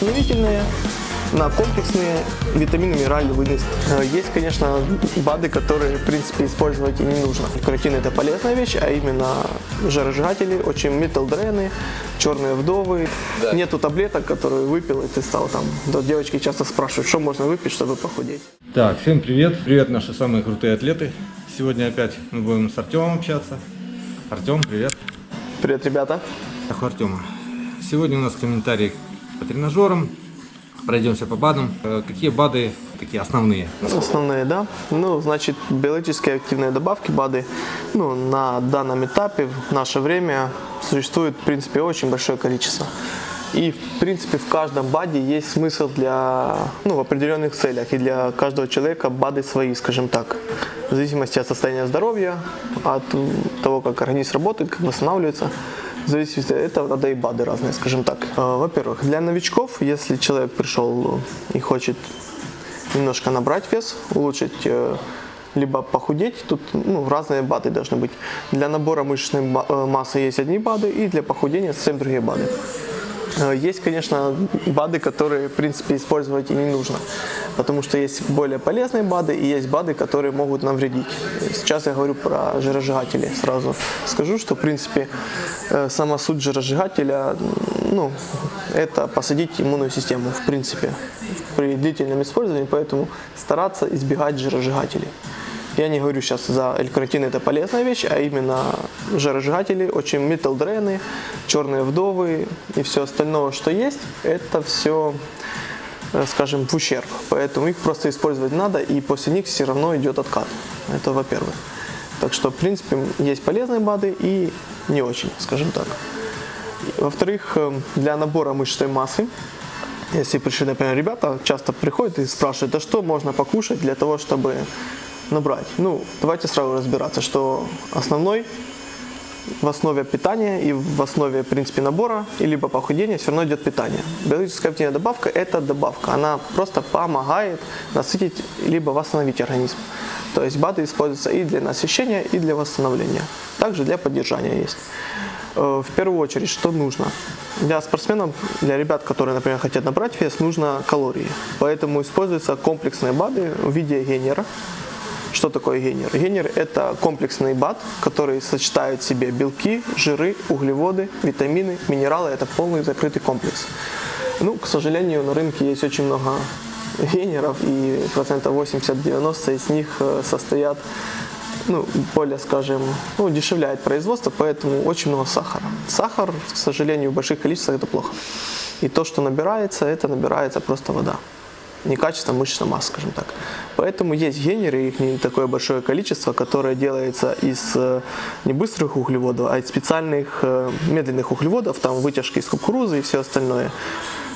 восстановительные, на комплексные витамины, минеральные выносы. Э, Есть, конечно, БАДы, которые, в принципе, использовать и не нужно. Каротин – это полезная вещь, а именно жиросжигатели, очень металдрены, черные вдовы. Да. Нету таблеток, которые выпил, и ты стал там. Да, девочки часто спрашивают, что можно выпить, чтобы похудеть. Так, всем привет. Привет, наши самые крутые атлеты. Сегодня опять мы будем с Артемом общаться. Артем, привет. Привет, ребята. Так, Артема. Сегодня у нас комментарий по тренажерам. Пройдемся по БАДам. Э, Какие БАДы такие основные? Основные, да. Ну, значит, биологические активные добавки, БАДы, ну, на данном этапе, в наше время, существует, в принципе, очень большое количество. И, в принципе, в каждом БАДе есть смысл для, ну, в определенных целях. И для каждого человека БАДы свои, скажем так. В зависимости от состояния здоровья, от того, как организм работает, как восстанавливается. В зависимости от этого надо и БАДы разные, скажем так. Э, Во-первых, для новичков, если человек пришел и хочет немножко набрать вес, улучшить, э, либо похудеть. Тут ну, разные БАДы должны быть. Для набора мышечной э, массы есть одни БАДы, и для похудения совсем другие БАДы. Э, Есть, конечно, БАДы, которые, в принципе, использовать и не нужно. Потому что есть более полезные БАДы и есть БАДы, которые могут навредить. Сейчас я говорю про жиросжигатели. Сразу скажу, что, в принципе, э, сама суть жиросжигателя, ну, это посадить иммунную систему, в принципе, при длительном использовании, поэтому стараться избегать жиросжигателей. Я не говорю сейчас за L-каротин, это полезная вещь, а именно жиросжигатели, очень металдрены, черные вдовы и все остальное, что есть, это все, э, скажем, в ущерб. Поэтому их просто использовать надо, и после них все равно идет откат. Это во-первых. Так что, в принципе, есть полезные БАДы и не очень, скажем так. Во-вторых, э, для набора мышечной массы, если пришли, например, ребята, часто приходят и спрашивают, а что можно покушать для того, чтобы набрать? Ну, давайте сразу разбираться, что основной в основе питания и в основе, в принципе, набора и либо похудения все равно идет питание. Биологическая активная добавка – это добавка. Она просто помогает насытить либо восстановить организм. То есть БАДы используются и для насыщения, и для восстановления. Также для поддержания есть. Э, В первую очередь, что нужно? Для спортсменов, для ребят, которые, например, хотят набрать вес, нужно калории. Поэтому используются комплексные БАДы в виде генера. Что такое генер? Генер – это комплексный БАД, который сочетает в себе белки, жиры, углеводы, витамины, минералы. Это полный закрытый комплекс. Ну, к сожалению, на рынке есть очень много генеров, и процентов 80-90 из них э, состоят ну, более, скажем, ну, удешевляет производство, поэтому очень много сахара. Сахар, к сожалению, в больших количествах это плохо. И то, что набирается, это набирается просто вода. Не качество мышечная масса, скажем так. Поэтому есть генеры, их не такое большое количество, которое делается из э, не быстрых углеводов, а из специальных э, медленных углеводов, там вытяжки из кукурузы и все остальное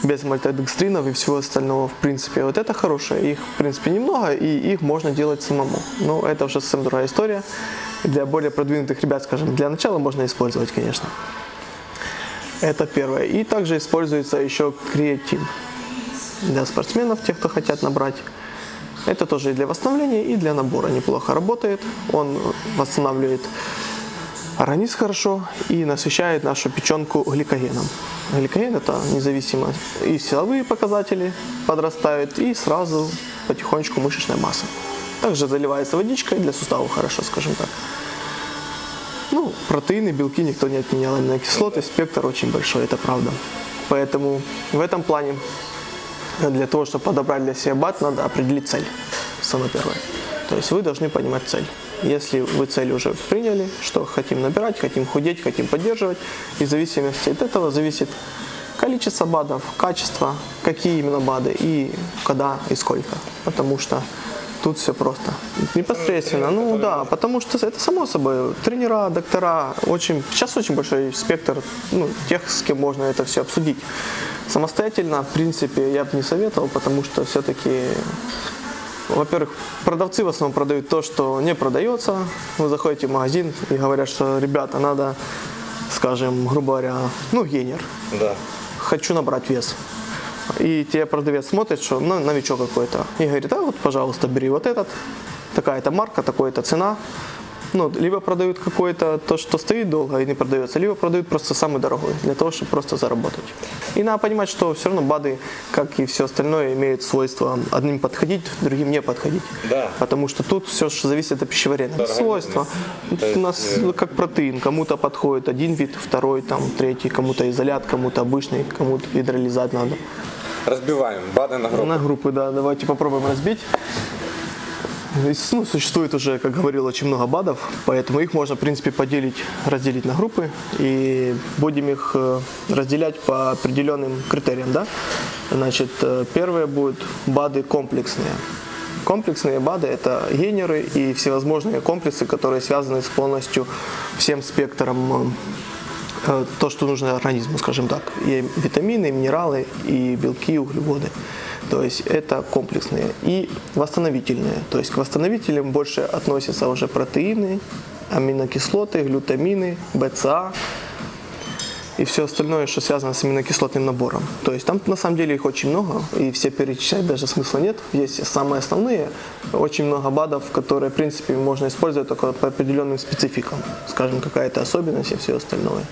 без мальтодекстринов и всего остального, в принципе. Вот это хорошее. Их, в принципе, немного, и их можно делать самому. Но это уже совсем другая история. Для более продвинутых ребят, скажем, для начала можно использовать, конечно. Это первое. И также используется еще креатин для спортсменов, тех, кто хотят набрать. Это тоже и для восстановления, и для набора неплохо работает. Он восстанавливает организм хорошо и насыщает нашу печенку гликогеном. Гликоген это независимо и силовые показатели подрастают, и сразу потихонечку мышечная масса. Также заливается водичкой для суставов хорошо, скажем так. Ну, протеины, белки никто не отменял, аминокислоты, спектр очень большой, это правда. Поэтому в этом плане для того, чтобы подобрать для себя бат, надо определить цель, самое первое. То есть вы должны понимать цель. Если вы цель уже приняли, что хотим набирать, хотим худеть, хотим поддерживать, и в зависимости от этого зависит количество БАДов, качество, какие именно БАДы и когда и сколько. Потому что тут все просто. Непосредственно, ну да, потому что это само собой. Тренера, доктора, очень, сейчас очень большой спектр ну, тех, с кем можно это все обсудить. Самостоятельно, в принципе, я бы не советовал, потому что все-таки во-первых, продавцы в основном продают то, что не продается. Вы заходите в магазин и говорят, что, ребята, надо, скажем, грубо говоря, ну, генер. Да. Хочу набрать вес. И тебе продавец смотрит, что ну, новичок какой-то. И говорит, а вот, пожалуйста, бери вот этот. Такая-то марка, такая-то цена. Ну, либо продают какое-то то, что стоит долго и не продается, либо продают просто самый дорогой, для того, чтобы просто заработать. И надо понимать, что все равно БАДы, как и все остальное, имеют свойство одним подходить, другим не подходить. Да. Потому что тут все же зависит от пищеварения. Свойства. Есть, У нас э, как протеин. Кому-то подходит один вид, второй, там, третий, кому-то изолят, кому-то обычный, кому-то гидролизат надо. Разбиваем БАДы на группы. На группы, да, давайте попробуем разбить. Ну, существует уже, как говорил, очень много БАДов, поэтому их можно, в принципе, поделить, разделить на группы и будем их э, разделять по определенным критериям, да. Значит, э, первые будут БАДы комплексные. Комплексные БАДы – это генеры и всевозможные комплексы, которые связаны с полностью всем спектром э, то, что нужно организму, скажем так. И витамины, и минералы, и белки, и углеводы. То есть это комплексные. И восстановительные. То есть к восстановителям больше относятся уже протеины, аминокислоты, глютамины, БЦА и все остальное, что связано с аминокислотным набором. То есть там на самом деле их очень много, и все перечислять даже смысла нет. Есть самые основные, очень много БАДов, которые, в принципе, можно использовать только по определенным спецификам. Скажем, какая-то особенность и все остальное.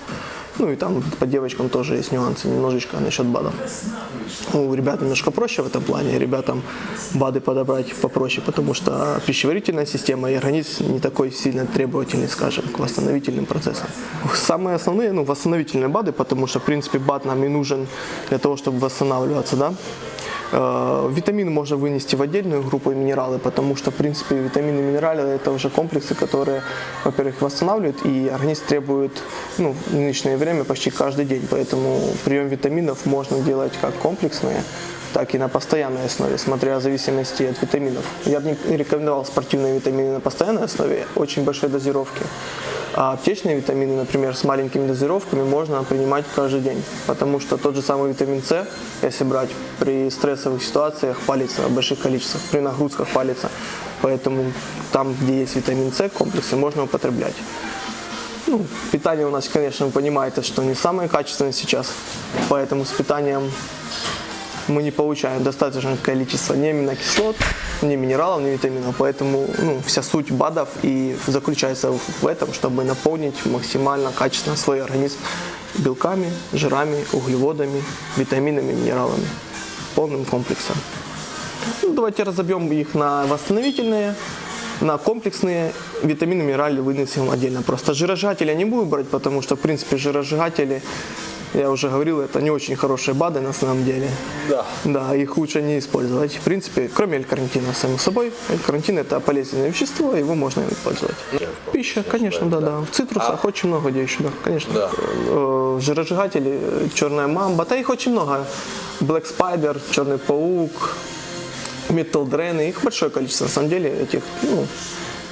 Ну и там по девочкам тоже есть нюансы немножечко насчет БАДов. У ребят немножко проще в этом плане, ребятам БАДы подобрать попроще, потому что пищеварительная система и организм не такой сильно требовательный, скажем, к восстановительным процессам. Самые основные, ну, восстановительные БАДы, потому что, в принципе, БАД нам и нужен для того, чтобы восстанавливаться, да. Э, Витамины можно вынести в отдельную группу и минералы, потому что, в принципе, витамины и минералы – это уже комплексы, которые, во-первых, восстанавливают, и организм требует ну, в нынешнее время почти каждый день. Поэтому прием витаминов можно делать как комплексные, так и на постоянной основе, смотря в зависимости от витаминов. Я бы не рекомендовал спортивные витамины на постоянной основе, очень большой дозировки. А аптечные витамины, например, с маленькими дозировками можно принимать каждый день, потому что тот же самый витамин С, если брать, при стрессовых ситуациях палится в больших количествах, при нагрузках палится. Поэтому там, где есть витамин С, комплексы можно употреблять. Ну, питание у нас, конечно, вы понимаете, что не самое качественное сейчас, поэтому с питанием мы не получаем достаточное количество ни аминокислот, ни минералов, ни витаминов. Поэтому ну, вся суть БАДов и заключается в этом, чтобы наполнить максимально качественно свой организм белками, жирами, углеводами, витаминами, минералами. Полным комплексом. Ну, давайте разобьем их на восстановительные, на комплексные витамины, минералы вынесем отдельно. Просто жиросжигатели я не буду брать, потому что, в принципе, жиросжигатели, я уже говорил, это не очень хорошие БАДы на самом деле. Да. Да, их лучше не использовать. В принципе, кроме L-карнитина, само собой. L-карнитин это полезное вещество, его можно использовать. Пища, конечно, да, да. В цитрусах очень много где еще, да, конечно. Да. Э, Жиросжигатели, черная мамба, да их очень много. Black Spider, черный паук, Metal Drain, их большое количество, на самом деле, этих, ну,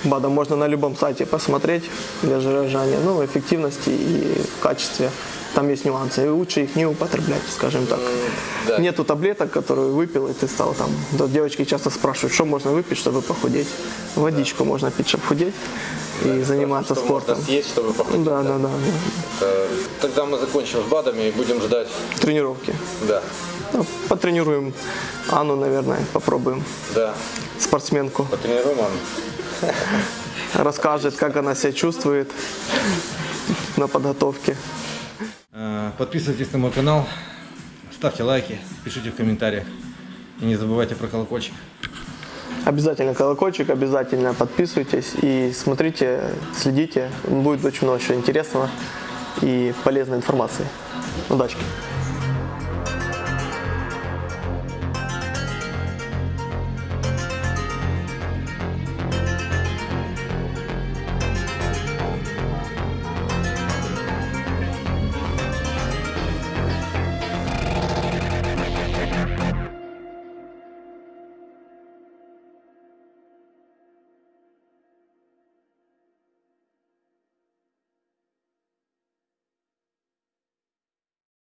БАДов можно на любом сайте посмотреть для жиросжигания, ну, эффективности и качестве. Там есть нюансы, и лучше их не употреблять, скажем так. да. Нету таблеток, которые выпил, и ты стал там. Да, девочки часто спрашивают, что можно выпить, чтобы похудеть. Водичку можно пить, чтобы худеть и заниматься Что спортом. можно съесть, чтобы похудеть. Да, да, да, да. Э, Тогда мы закончим с БАДами и будем ждать. Тренировки. Да, Ну, потренируем Анну, наверное, попробуем. да. Спортсменку. Потренируем Анну. Расскажет, как она себя чувствует на подготовке. Подписывайтесь на мой канал, ставьте лайки, пишите в комментариях. И не забывайте про колокольчик. Обязательно колокольчик, обязательно подписывайтесь и смотрите, следите. Будет очень много чего интересного и полезной информации. Удачи!